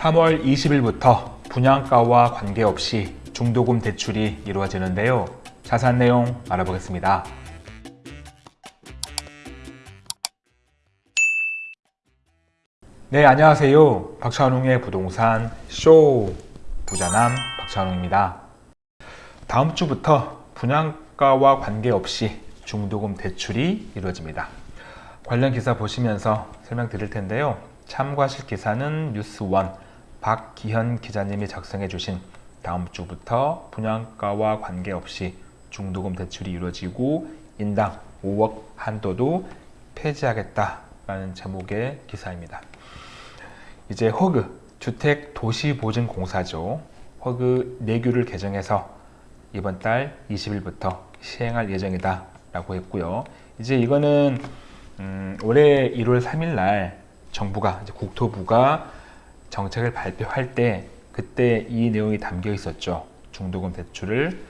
3월 20일부터 분양가와 관계없이 중도금 대출이 이루어지는데요. 자세한 내용 알아보겠습니다. 네, 안녕하세요. 박찬웅의 부동산 쇼 부자남 박찬웅입니다. 다음 주부터 분양가와 관계없이 중도금 대출이 이루어집니다. 관련 기사 보시면서 설명드릴 텐데요. 참고하실 기사는 뉴스원 박기현 기자님이 작성해 주신 다음 주부터 분양가와 관계없이 중도금 대출이 이루어지고 인당 5억 한도도 폐지하겠다라는 제목의 기사입니다. 이제 허그 주택도시보증공사죠. 허그 내규를 개정해서 이번 달 20일부터 시행할 예정이다 라고 했고요. 이제 이거는 음, 올해 1월 3일 날 정부가 국토부가 정책을 발표할 때 그때 이 내용이 담겨 있었죠. 중도금 대출을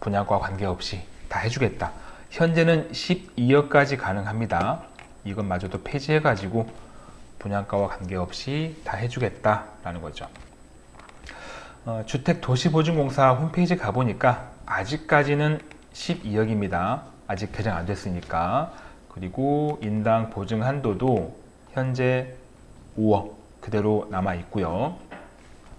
분양과 관계없이 다 해주겠다. 현재는 12억까지 가능합니다. 이것마저도 폐지해가지고 분양가와 관계없이 다 해주겠다라는 거죠. 어, 주택도시보증공사 홈페이지 가보니까 아직까지는 12억입니다. 아직 개정 안 됐으니까. 그리고 인당 보증 한도도 현재 5억 그대로 남아 있고요.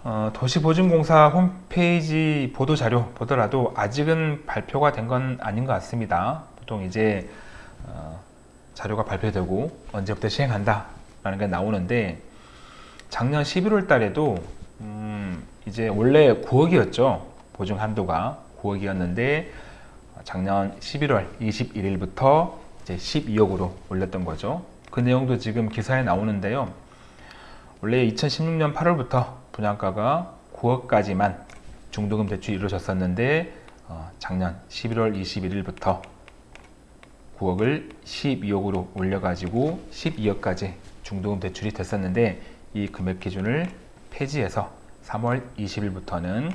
어, 도시보증공사 홈페이지 보도자료 보더라도 아직은 발표가 된 건 아닌 것 같습니다. 보통 이제 어, 자료가 발표되고 언제부터 시행한다 라는 게 나오는데 작년 11월 달에도 음, 이제 원래 9억이었죠. 보증 한도가 9억이었는데 작년 11월 21일부터 이제 12억으로 올렸던 거죠. 그 내용도 지금 기사에 나오는데요. 원래 2016년 8월부터 분양가가 9억까지만 중도금 대출이 이루어졌었는데 어, 작년 11월 21일부터 9억을 12억으로 올려가지고 12억까지 중도금 대출이 됐었는데 이 금액 기준을 폐지해서 3월 20일부터는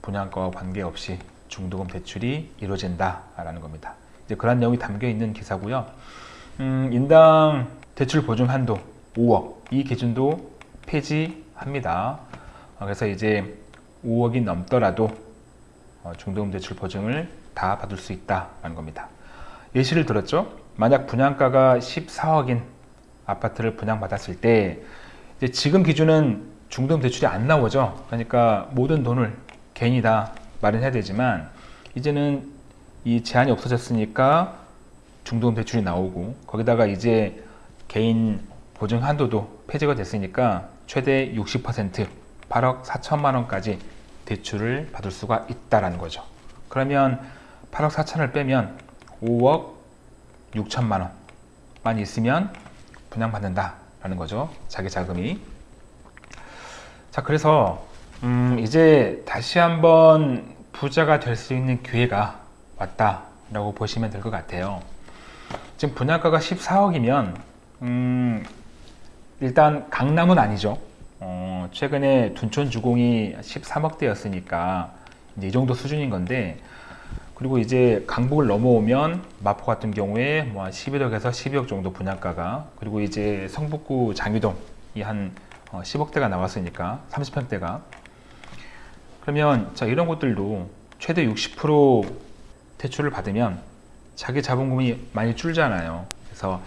분양가와 관계없이 중도금 대출이 이루어진다라는 겁니다. 이제 그런 내용이 담겨 있는 기사고요. 음, 인당 대출 보증 한도 5억 이 기준도 폐지합니다. 어, 그래서 이제 5억이 넘더라도 어, 중도금 대출 보증을 다 받을 수 있다는 겁니다. 예시를 들었죠. 만약 분양가가 14억인 아파트를 분양받았을 때 이제 지금 기준은 중도금 대출이 안 나오죠. 그러니까 모든 돈을 개인이 다 마련해야 되지만 이제는 이 제한이 없어졌으니까 중도금 대출이 나오고 거기다가 이제 개인 보증 한도도 폐지가 됐으니까 최대 60% 8억 4천만 원까지 대출을 받을 수가 있다라는 거죠. 그러면 8억 4천을 빼면 5억 6천만 원만 있으면 분양받는다라는 거죠. 자기 자금이. 자, 그래서 음, 이제 다시 한번 부자가 될 수 있는 기회가 왔다라고 보시면 될 것 같아요. 지금 분양가가 14억이면 음, 일단 강남은 아니죠. 어, 최근에 둔촌 주공이 13억대였으니까 이제 이 정도 수준인 건데 그리고 이제 강북을 넘어오면 마포 같은 경우에 뭐 11억에서 12억 정도 분양가가 그리고 이제 성북구 장유동이 한 10억대가 어, 나왔으니까 30평대가. 그러면 자 이런 곳들도 최대 60% 대출을 받으면 자기 자본금이 많이 줄잖아요. 그래서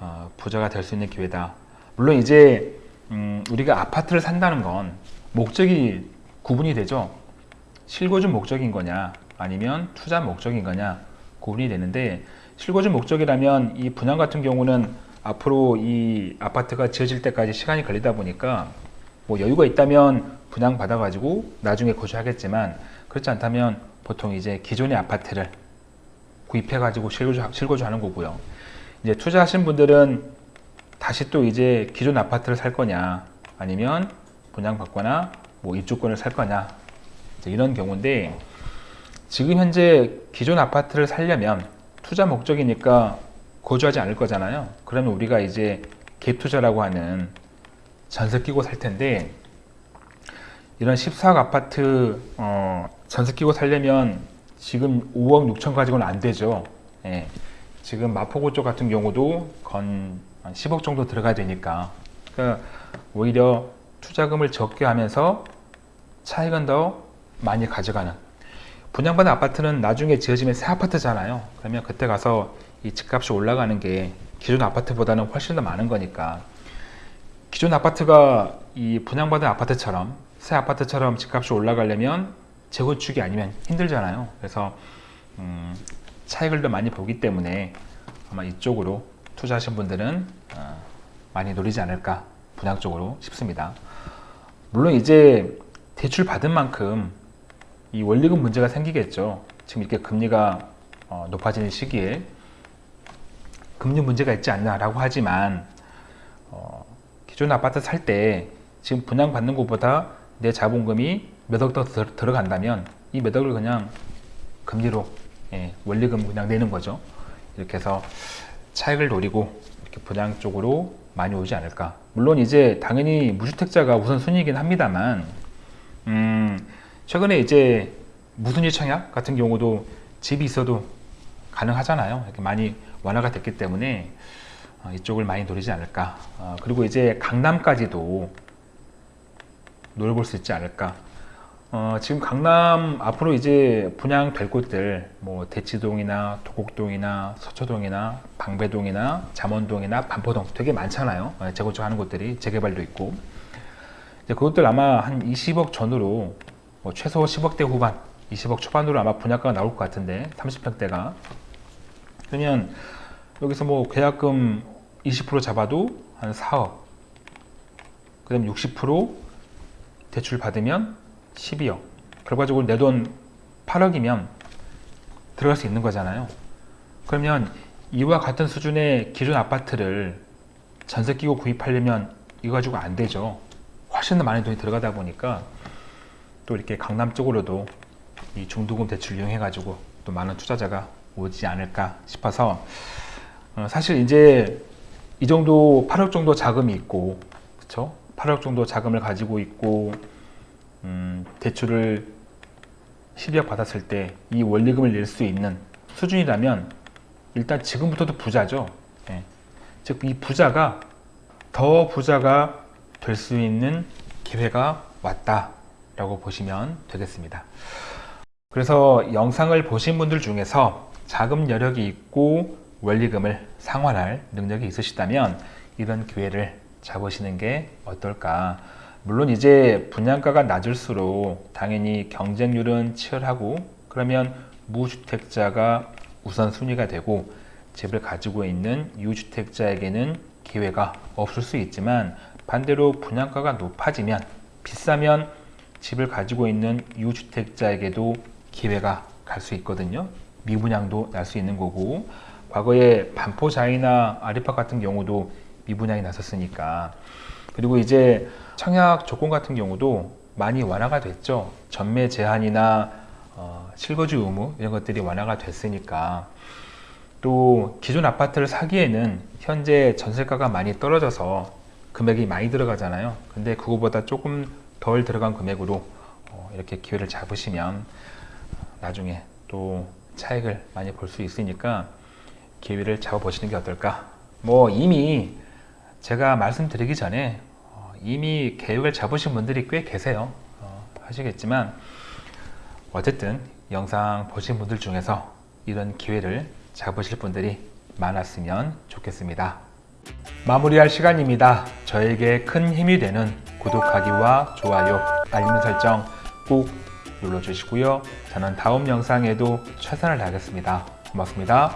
어, 부자가 될 수 있는 기회다 물론 이제 음, 우리가 아파트를 산다는 건 목적이 구분이 되죠. 실거주 목적인 거냐 아니면 투자 목적인 거냐 구분이 되는데 실거주 목적이라면 이 분양 같은 경우는 앞으로 이 아파트가 지어질 때까지 시간이 걸리다 보니까 뭐 여유가 있다면 분양 받아 가지고 나중에 거주하겠지만 그렇지 않다면 보통 이제 기존의 아파트를 구입해 가지고 실거주, 실거주 하는 거고요. 이제 투자하신 분들은 다시 또 이제 기존 아파트를 살 거냐 아니면 분양 받거나 뭐 입주권을 살 거냐 이런 경우인데 지금 현재 기존 아파트를 살려면 투자 목적이니까 거주하지 않을 거잖아요 그러면 우리가 이제 갭 투자라고 하는 전세 끼고 살 텐데 이런 14억 아파트 어, 전세 끼고 살려면 지금 5억 6천 가지고는 안 되죠 예. 지금 마포구 쪽 같은 경우도 건 10억 정도 들어가야 되니까. 그러니까 오히려 투자금을 적게 하면서 차익은 더 많이 가져가는. 분양받은 아파트는 나중에 지어지면 새 아파트잖아요. 그러면 그때 가서 이 집값이 올라가는 게 기존 아파트보다는 훨씬 더 많은 거니까. 기존 아파트가 이 분양받은 아파트처럼 새 아파트처럼 집값이 올라가려면 재건축이 아니면 힘들잖아요. 그래서 음, 차익을 더 많이 보기 때문에 아마 이쪽으로 투자하신 분들은 어, 많이 노리지 않을까 분양 쪽으로 싶습니다 물론 이제 대출 받은 만큼 이 원리금 문제가 생기겠죠 지금 이렇게 금리가 어, 높아지는 시기에 금리 문제가 있지 않나라고 하지만 어, 기존 아파트 살 때 지금 분양 받는 것보다 내 자본금이 몇억 더 들어간다면 이 몇 억을 그냥 금리로 예, 원리금 그냥 내는 거죠. 이렇게 해서 차익을 노리고 이렇게 분양 쪽으로 많이 오지 않을까. 물론 이제 당연히 무주택자가 우선순위이긴 합니다만 음, 최근에 이제 무순위 청약 같은 경우도 집이 있어도 가능하잖아요. 이렇게 많이 완화가 됐기 때문에 어, 이쪽을 많이 노리지 않을까. 어, 그리고 이제 강남까지도 노려볼 수 있지 않을까. 어, 지금 강남 앞으로 이제 분양될 곳들 뭐 대치동이나 도곡동이나 서초동이나 방배동이나 잠원동이나 반포동 되게 많잖아요. 어, 재건축하는 곳들이 재개발도 있고 이제 그것들 아마 한 20억 전후로 뭐 최소 10억대 후반, 20억 초반으로 아마 분양가가 나올 것 같은데 30평대가 그러면 여기서 뭐 계약금 20% 잡아도 한 4억 그 다음 60% 대출 받으면 12억. 결과적으로 내 돈 8억이면 들어갈 수 있는 거잖아요. 그러면 이와 같은 수준의 기존 아파트를 전세 끼고 구입하려면 이거 가지고 안 되죠. 훨씬 더 많은 돈이 들어가다 보니까 또 이렇게 강남 쪽으로도 이 중도금 대출 이용해 가지고 또 많은 투자자가 오지 않을까 싶어서 어, 사실 이제 이 정도 8억 정도 자금이 있고 그쵸? 8억 정도 자금을 가지고 있고 음, 대출을 12억 받았을 때 이 원리금을 낼 수 있는 수준이라면 일단 지금부터도 부자죠 예. 즉이 부자가 더 부자가 될 수 있는 기회가 왔다 라고 보시면 되겠습니다 그래서 영상을 보신 분들 중에서 자금 여력이 있고 원리금을 상환할 능력이 있으시다면 이런 기회를 잡으시는 게 어떨까 물론 이제 분양가가 낮을수록 당연히 경쟁률은 치열하고 그러면 무주택자가 우선순위가 되고 집을 가지고 있는 유주택자에게는 기회가 없을 수 있지만 반대로 분양가가 높아지면 비싸면 집을 가지고 있는 유주택자에게도 기회가 갈 수 있거든요. 미분양도 날 수 있는 거고 과거에 반포자이나 아리파 같은 경우도 미분양이 났었으니까. 그리고 이제 청약 조건 같은 경우도 많이 완화가 됐죠. 전매 제한이나 어, 실거주 의무 이런 것들이 완화가 됐으니까. 또 기존 아파트를 사기에는 현재 전세가가 많이 떨어져서 금액이 많이 들어가잖아요. 근데 그거보다 조금 덜 들어간 금액으로 어, 이렇게 기회를 잡으시면 나중에 또 차익을 많이 볼 수 있으니까 기회를 잡아보시는 게 어떨까? 뭐 이미 제가 말씀드리기 전에 어, 이미 계획을 잡으신 분들이 꽤 계세요. 어, 하시겠지만 어쨌든 영상 보신 분들 중에서 이런 기회를 잡으실 분들이 많았으면 좋겠습니다. 마무리할 시간입니다. 저에게 큰 힘이 되는 구독하기와 좋아요 알림 설정 꼭 눌러주시고요. 저는 다음 영상에도 최선을 다하겠습니다. 고맙습니다